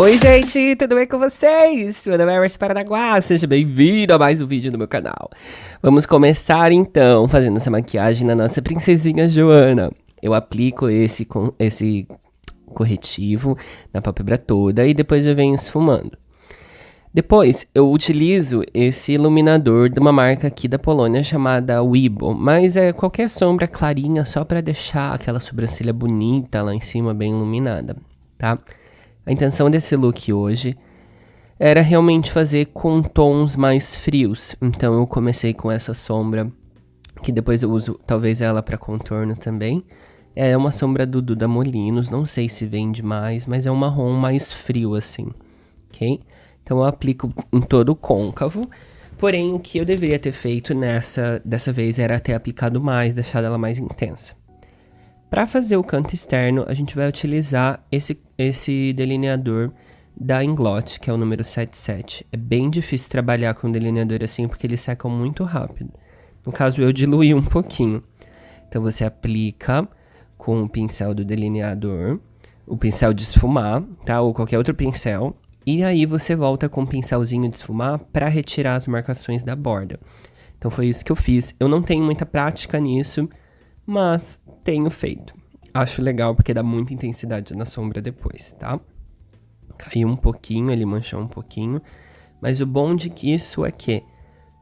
Oi, gente, tudo bem com vocês? Meu nome é Emerson Paranaguá, seja bem-vindo a mais um vídeo no meu canal. Vamos começar então fazendo essa maquiagem na nossa princesinha Joana. Eu aplico esse, esse corretivo na pálpebra toda e depois eu venho esfumando. Depois, eu utilizo esse iluminador de uma marca aqui da Polônia chamada Weibo, mas é qualquer sombra clarinha só para deixar aquela sobrancelha bonita lá em cima, bem iluminada, tá? A intenção desse look hoje era realmente fazer com tons mais frios. Então eu comecei com essa sombra, que depois eu uso talvez ela para contorno também. É uma sombra do Duda Molinos, não sei se vende mais, mas é um marrom mais frio assim, ok? Então eu aplico em todo o côncavo. Porém, o que eu deveria ter feito nessa dessa vez era ter aplicado mais, deixado ela mais intensa. Para fazer o canto externo, a gente vai utilizar esse, esse delineador da Inglot, que é o número 77. É bem difícil trabalhar com delineador assim, porque eles secam muito rápido. No caso, eu diluí um pouquinho. Então, você aplica com o pincel do delineador, o pincel de esfumar, tá? Ou qualquer outro pincel. E aí, você volta com o pincelzinho de esfumar para retirar as marcações da borda. Então, foi isso que eu fiz. Eu não tenho muita prática nisso, mas tenho feito. Acho legal porque dá muita intensidade na sombra depois, tá? Caiu um pouquinho, ele manchou um pouquinho. Mas o bom de que isso é que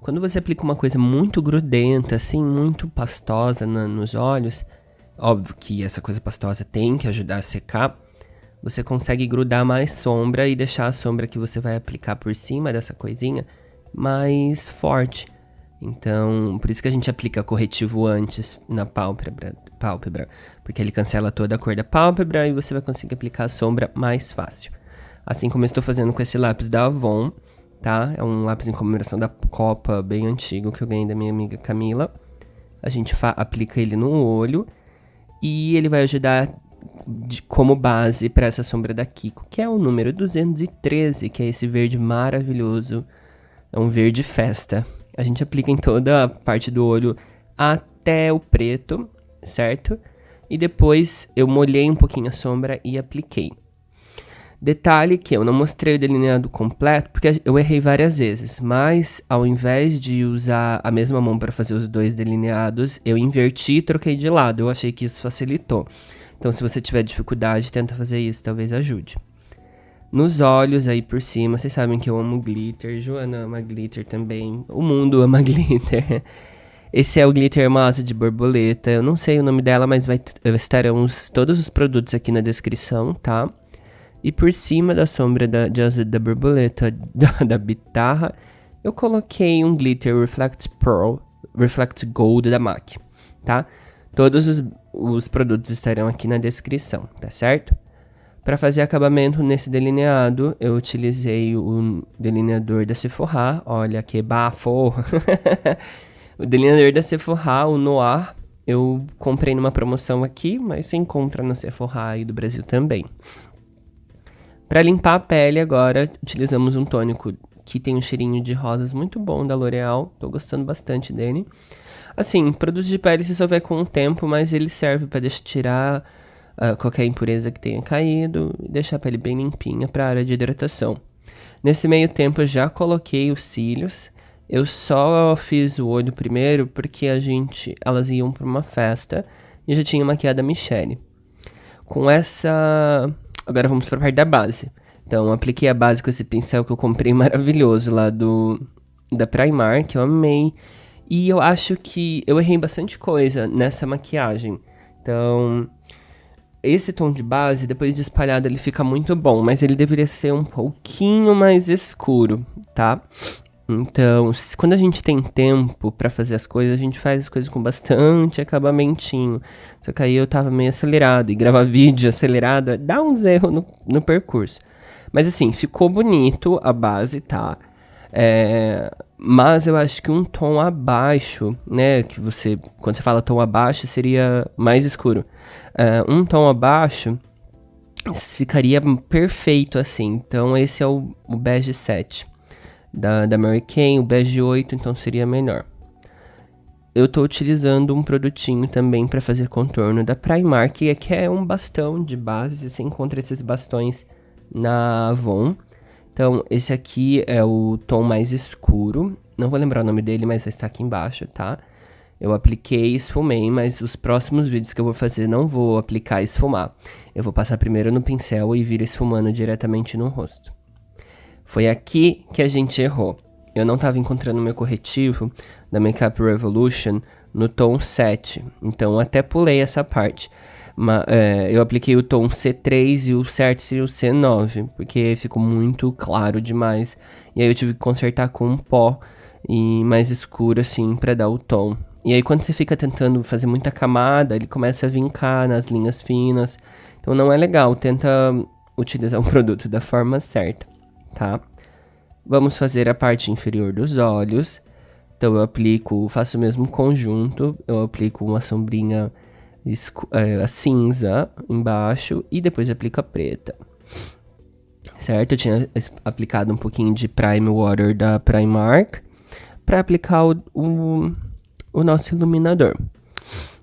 quando você aplica uma coisa muito grudenta, assim, muito pastosa na, nos olhos, óbvio que essa coisa pastosa tem que ajudar a secar, você consegue grudar mais sombra e deixar a sombra que você vai aplicar por cima dessa coisinha mais forte. Então, por isso que a gente aplica corretivo antes na pálpebra, pálpebra, porque ele cancela toda a cor da pálpebra e você vai conseguir aplicar a sombra mais fácil. Assim como eu estou fazendo com esse lápis da Avon, tá? É um lápis em comemoração da Copa bem antigo que eu ganhei da minha amiga Camila. A gente aplica ele no olho e ele vai ajudar de, como base para essa sombra da Kiko, que é o número 213, que é esse verde maravilhoso. É um verde festa. A gente aplica em toda a parte do olho até o preto, certo? E depois eu molhei um pouquinho a sombra e apliquei. Detalhe que eu não mostrei o delineado completo porque eu errei várias vezes, mas ao invés de usar a mesma mão para fazer os dois delineados, eu inverti e troquei de lado. Eu achei que isso facilitou. Então, se você tiver dificuldade, tenta fazer isso, talvez ajude. Nos olhos aí por cima, vocês sabem que eu amo glitter, Joana ama glitter também, o mundo ama glitter. Esse é o glitter massa de borboleta, eu não sei o nome dela, mas vai estarão os, todos os produtos aqui na descrição, tá? E por cima da sombra da, de, da borboleta, da, da bitarra, eu coloquei um glitter Reflect Pearl, Reflect Gold da MAC, tá? Todos os, os produtos estarão aqui na descrição, tá certo? Para fazer acabamento nesse delineado, eu utilizei o delineador da Sephora. Olha que bafo! o delineador da Sephora, o Noir, eu comprei numa promoção aqui, mas se encontra na Sephora aí do Brasil também. Para limpar a pele agora, utilizamos um tônico que tem um cheirinho de rosas muito bom da L'Oreal. Tô gostando bastante dele. Assim, produto de pele se souber com o tempo, mas ele serve para tirar uh, qualquer impureza que tenha caído e deixar a pele bem limpinha para a área de hidratação. Nesse meio tempo eu já coloquei os cílios. Eu só fiz o olho primeiro porque a gente, elas iam para uma festa e já tinha maquiado a Michelle. Com essa, agora vamos para a parte da base. Então, apliquei a base com esse pincel que eu comprei maravilhoso lá do da Primark, que eu amei. E eu acho que eu errei bastante coisa nessa maquiagem. Então, esse tom de base, depois de espalhado, ele fica muito bom, mas ele deveria ser um pouquinho mais escuro, tá? Então, quando a gente tem tempo para fazer as coisas, a gente faz as coisas com bastante acabamentinho. Só que aí eu tava meio acelerado, e gravar vídeo acelerado dá uns erros no, no percurso. Mas assim, ficou bonito a base, tá? É, mas eu acho que um tom abaixo, né? Que você, quando você fala tom abaixo, seria mais escuro. Uh, um tom abaixo ficaria perfeito assim. Então esse é o, o bege 7 da, da Mary Kay, o bege 8, então seria melhor. Eu estou utilizando um produtinho também para fazer contorno da Primark, que é um bastão de base, você encontra esses bastões na Avon. Então, esse aqui é o tom mais escuro, não vou lembrar o nome dele, mas está aqui embaixo, tá? Eu apliquei e esfumei, mas os próximos vídeos que eu vou fazer não vou aplicar e esfumar. Eu vou passar primeiro no pincel e vir esfumando diretamente no rosto. Foi aqui que a gente errou. Eu não estava encontrando meu corretivo da Makeup Revolution no tom 7, então até pulei essa parte. É, eu apliquei o tom C3 e o certo seria o C9, porque ficou muito claro demais. E aí eu tive que consertar com um pó e mais escuro assim para dar o tom. E aí quando você fica tentando fazer muita camada, ele começa a vincar nas linhas finas. Então não é legal, tenta utilizar o produto da forma certa, tá? Vamos fazer a parte inferior dos olhos. Então eu aplico, faço o mesmo conjunto, eu aplico uma sombrinha é, cinza embaixo e depois aplico a preta. Certo? Eu tinha aplicado um pouquinho de Prime Water da Primark para aplicar o, o o nosso iluminador.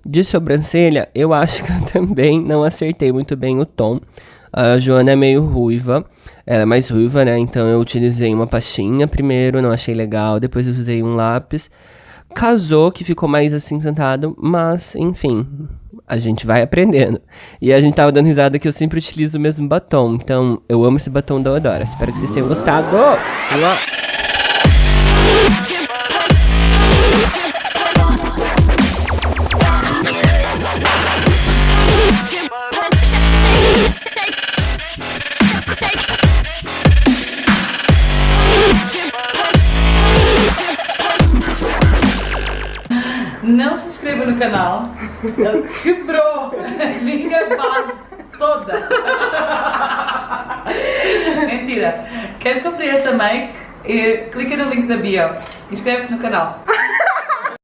De sobrancelha, eu acho que eu também não acertei muito bem o tom. A Joana é meio ruiva, ela é mais ruiva, né? Então eu utilizei uma pastinha primeiro, não achei legal. Depois eu usei um lápis. Casou, que ficou mais assim sentado, mas enfim, a gente vai aprendendo. E a gente tava dando risada que eu sempre utilizo o mesmo batom. Então eu amo esse batom da Odora. Espero que vocês tenham gostado. Não Ele quebrou a minha base toda. Mentira. Queres conferir esta make? Clica no link da bio. Inscreve-te no canal.